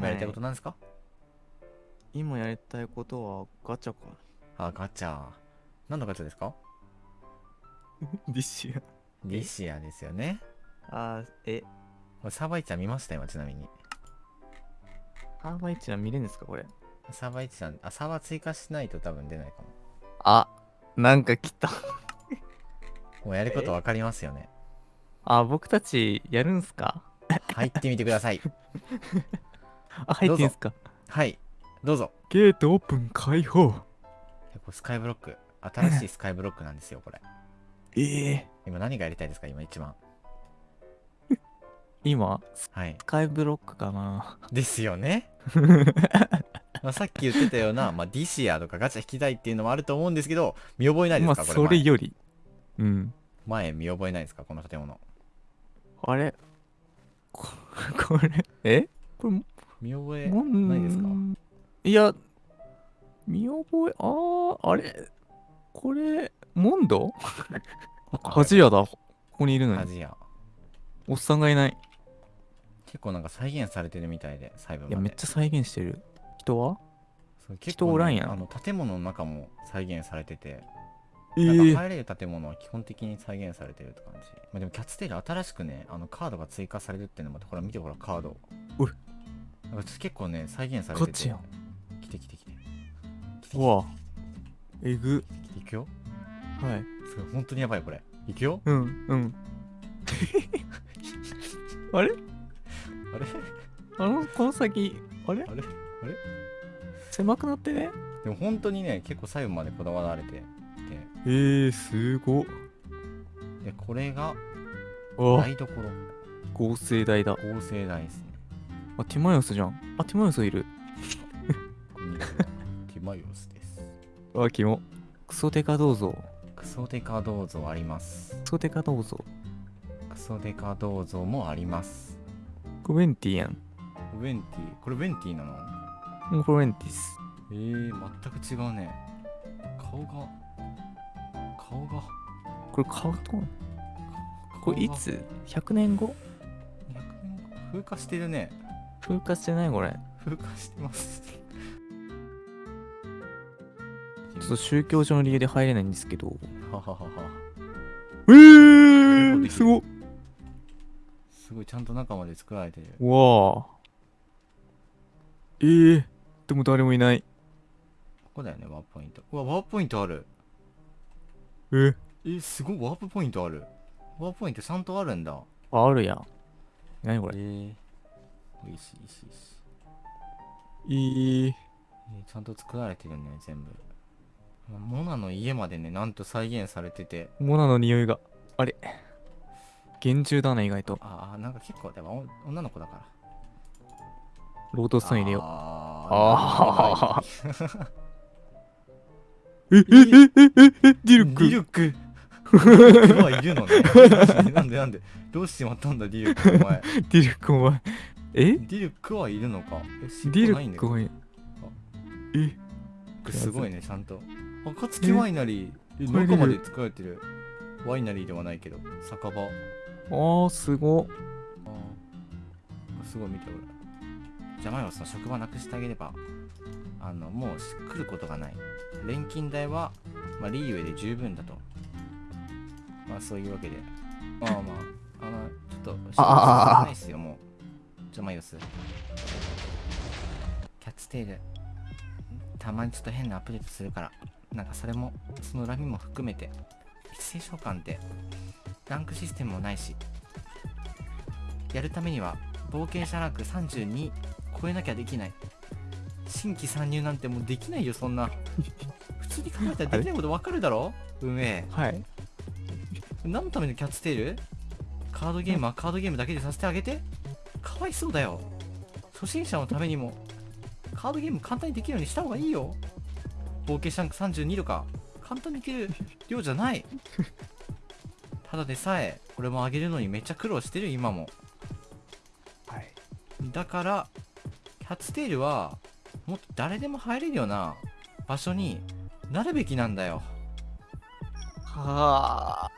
今やりたいことなんですか、今やりたいことはガチャか。あガチャ。何のガチャですか？ディッシュ。リシアですよね。あー、え、これサーバーイチさん見ましたよちなみに。ハーバーイチは見れるんですかこれ？サーバーイチさんあサーバー追加しないと多分出ないかも。あ、なんか来た。もうやること分かりますよね。あ、僕たちやるんすか？入ってみてください あ、入ってんすか？はい。どうぞ。ゲートオープン開放。スカイブロック新しいスカイブロックなんですよこれ。ええ。今何がやりたいですか今一番。今、スはい。カイブロックかな。ですよね。まあさっき言ってたような、まあ、ディシアとかガチャ引きたいっていうのもあると思うんですけど見覚えないでますあ、か、これ前。それより。うん。前見覚えないですかこの建物。あれ？こ これ、え？これ、見覚えないですか？いや、見覚え、あー、あれ？これ、モンド？鍛冶屋だ。ここにいるのに。鍛冶屋おっさんがいない。結構なんか再現されてるみたいで細部まで。いや、めっちゃ再現してる。人は？そう結人おらんやん。あの建物の中も再現されてて、えなんか入れる建物は基本的に再現されてるって感じ、まあ、でもキャッツテール新しくねあのカードが追加されるっていうのもほら見てほらカード。おいなんか結構ね再現されてて。ガチやん来て来て来て。来てうわ。えぐ。いくよ。はい。すごい本当にやばいこれ。いくよ。うん、うん。あれ？あれ？あの、この先、あれ？あれ？狭くなってね？でも本当にね結構細部までこだわられてて。えー、すご。っ。でこれがあ、台所。合成台だ。合成台ですねあ、ティマヨスじゃん。あ、ティマヨスいる。こんにちはティマヨスですあ、キモ。クソデカ銅像。クソデカ銅像ありますクソデカ銅像。クソデカ銅像もありますこれウェンティやん。ウェンティこれウェンティなの？もうこれウェンティス。えー、全く違うね顔が顔がこれ顔と、これいつ ?100 年後？100年風化してるね風化してないこれ。風化してますちょっと宗教上の理由で入れないんですけど。ははははえー、すごっ。すごいちゃんと中まで作られてるわあ。えー、でも誰もいない。ここだよねワープポイントうわワープポイントあるえ？えー、すごいワープポイントあるワープポイントちゃんとあるんだあ、あるやん。何これ？えー、おいしいおいしいおいしいいちゃんと作られてるね全部モナの家までねなんと再現されててモナの匂いが。あれ。厳重だね、意外と。ああなんか結構でもお女の子だからロードストーン入れよう。あああ。え、え、え、え、え、え、ディルク。ディルククはいるのね なんでなんでどうしてまったんだディルクお前 ディルクお前。え？ディルクはいるのか？ディルクお前。え、すごいねちゃんと。暁ワイナリー。えこまで作られてる。ワイナリーではないけど。酒場。ああー、すご。っ。ー。すごい見て俺。ジャマイモスの職場なくしてあげればあのもうし来ることがない。錬金代は、まあ、リーウェイで十分だと。まあそういうわけで。まあまああのちょっとああないですよもう。ジャマイオスキャッツテール。たまにちょっと変なアップデートするから。なんかそれもその恨みも含めて一斉召喚ってランクシステムもないしやるためには冒険者ランク32超えなきゃできない。新規参入なんてもうできないよそんな。普通に考えたらできないこと分かるだろ？運営。はい。何のためのキャッツテール？カードゲームはカードゲームだけでさせてあげてかわいそうだよ。初心者のためにもカードゲーム簡単にできるようにした方がいいよ。冒険者ランク32とか簡単にできる量じゃない。ただでさえこれも上げるのにめっちゃ苦労してる今も。はい。だからキャッツテールはもっと誰でも入れるような場所になるべきなんだよ。は